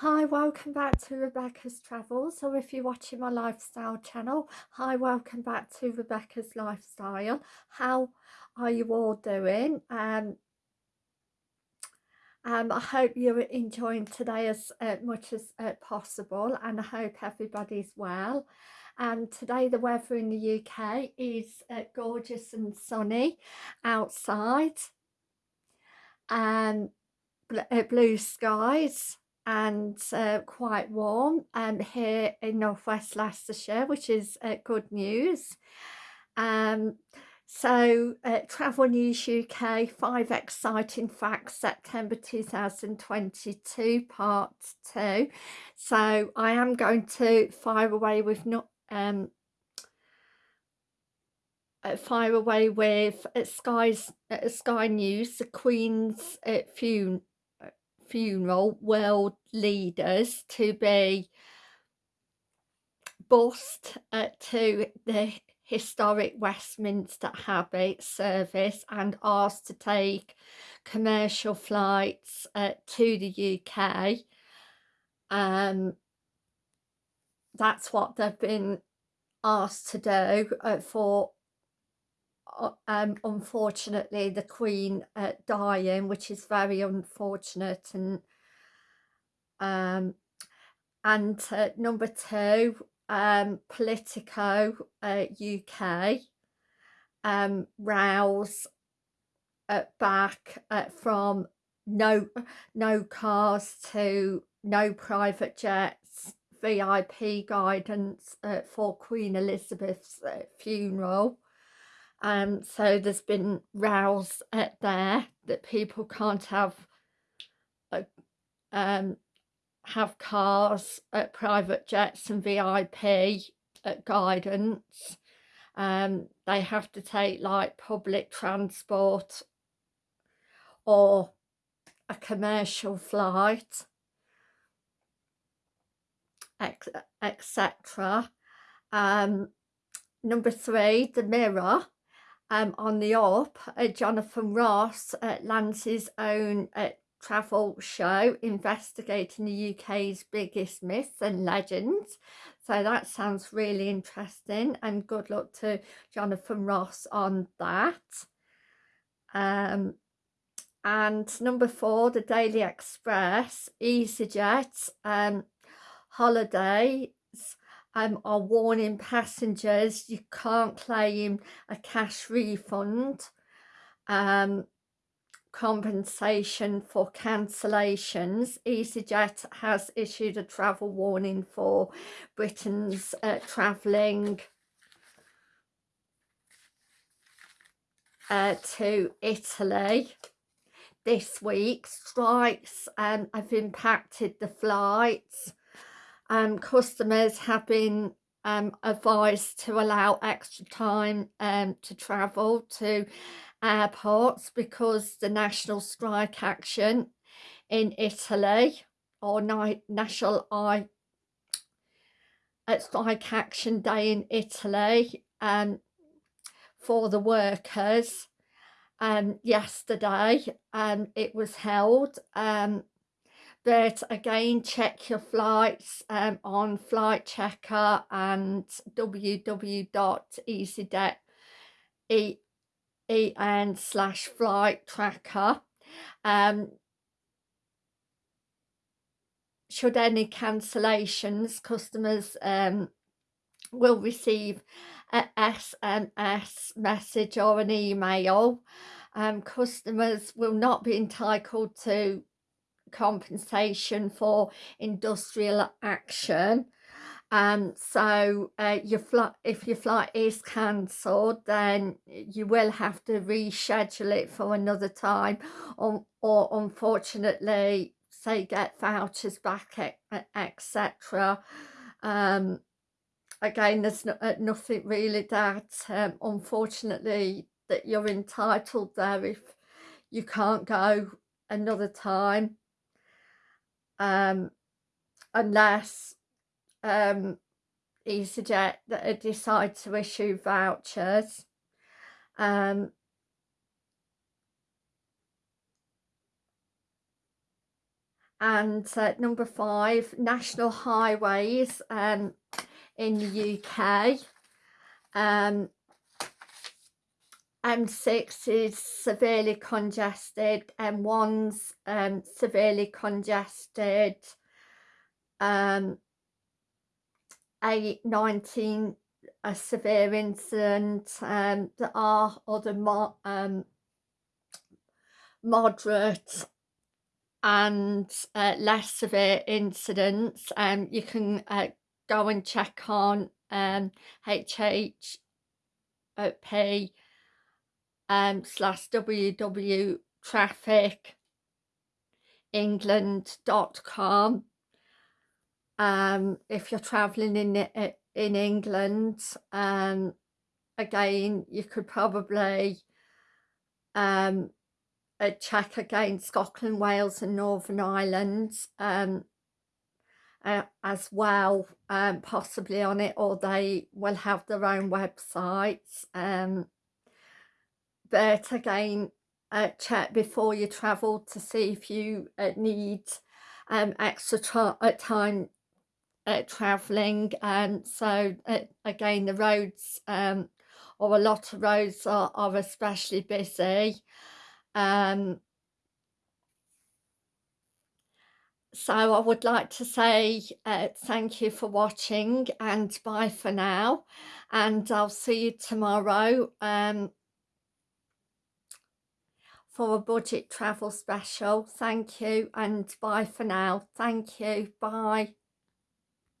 Hi, welcome back to Rebecca's Travels, or if you're watching my lifestyle channel, hi, welcome back to Rebecca's Lifestyle. How are you all doing? Um, um, I hope you're enjoying today as uh, much as uh, possible, and I hope everybody's well. And today the weather in the UK is uh, gorgeous and sunny outside, and bl uh, blue skies and uh, quite warm um, here in northwest Leicestershire which is uh, good news. Um, so uh, Travel News UK 5 exciting facts September 2022 part 2 so I am going to fire away with not um, uh, fire away with uh, Sky's uh, Sky News the Queen's uh, funeral funeral world leaders to be bussed uh, to the historic Westminster Abbey service and asked to take commercial flights uh, to the UK. Um, that's what they've been asked to do uh, for um, unfortunately the Queen uh, dying, which is very unfortunate and um, and uh, number two, um, Politico uh, UK um, rouse uh, back uh, from no no cars to no private jets, VIP guidance uh, for Queen Elizabeth's uh, funeral um, so there's been rows at there that people can't have a, um, have cars at private jets and VIP at guidance. Um, they have to take like public transport or a commercial flight etc um, number three the mirror um, on the up, uh, Jonathan Ross uh, lands his own uh, travel show investigating the UK's biggest myths and legends. So that sounds really interesting and good luck to Jonathan Ross on that. Um, and number four, the Daily Express, EasyJet um, holidays um, are warning passengers you can't claim a cash refund um, compensation for cancellations. EasyJet has issued a travel warning for Britain's uh, travelling uh, to Italy this week. Strikes um, have impacted the flights um, customers have been um, advised to allow extra time um, to travel to airports because the national strike action in Italy or national I uh, strike action day in Italy um, for the workers um, yesterday um, it was held um, but again check your flights um, on flight checker and www.easyjet slash flight tracker. Um, should any cancellations customers um, will receive a SMS message or an email um, customers will not be entitled to compensation for industrial action. Um so uh, your flight if your flight is cancelled then you will have to reschedule it for another time. Or, or unfortunately say get vouchers back etc um again there's no, uh, nothing really that um, unfortunately that you're entitled there if you can't go another time um, unless um, EasyJet decide to issue vouchers. Um, and uh, number five national highways um, in the UK um, M6 is severely congested M1's um, severely congested um, A19 a severe incident um, there are other mo um, moderate and uh, less severe incidents. Um, you can uh, go and check on um, HHP um, slash www traffic england.com um, if you're traveling in in England um, again you could probably um, uh, check again Scotland, Wales and Northern Ireland um, uh, as well um, possibly on it or they will have their own websites um, but again uh, check before you travel to see if you uh, need um, extra uh, time uh, traveling. And um, so uh, again the roads um, or a lot of roads are, are especially busy. Um, so I would like to say uh, thank you for watching and bye for now. And I'll see you tomorrow um, for a budget travel special. Thank you and bye for now. Thank you bye